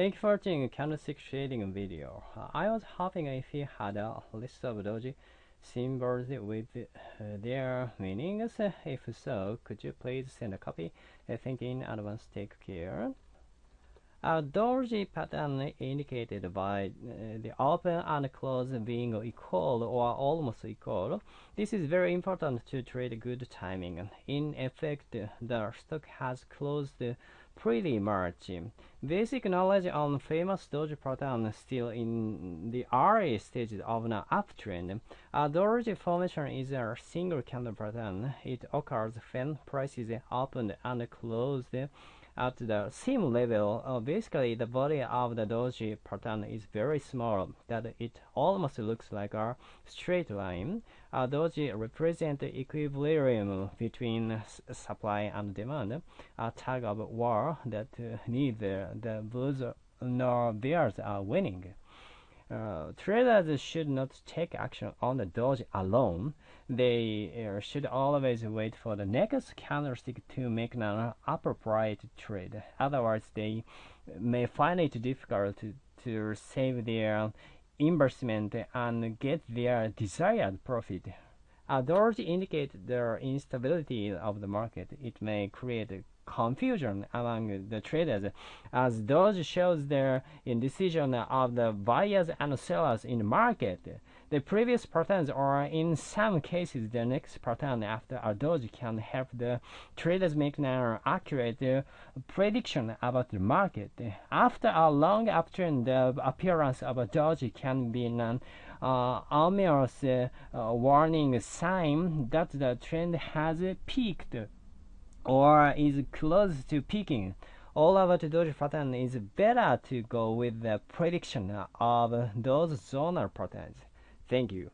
Thank you for watching candlestick trading video. I was hoping if you had a list of doji symbols with uh, their meanings. If so, could you please send a copy? Thank you in advance. Take care. A doji pattern indicated by uh, the open and close being equal or almost equal. This is very important to trade good timing. In effect, the stock has closed pretty much. Basic knowledge on famous doji pattern still in the early stages of an uptrend. A doji formation is a single candle pattern. It occurs when prices opened and closed at the same level, uh, basically the body of the doji pattern is very small, that it almost looks like a straight line. A doji represents the equilibrium between supply and demand, a tug of war that uh, neither the bulls nor bears are winning. Uh, traders should not take action on the doji alone. They uh, should always wait for the next candlestick to make an appropriate trade. Otherwise, they may find it difficult to, to save their investment and get their desired profit. A doji indicates the instability of the market. It may create confusion among the traders as those shows their indecision of the buyers and sellers in the market. The previous patterns or in some cases the next pattern after a doji can help the traders make an accurate prediction about the market. After a long uptrend, the appearance of a doji can be an uh, ominous uh, warning sign that the trend has peaked or is close to peaking. All about doji pattern is better to go with the prediction of those zonal patterns. Thank you.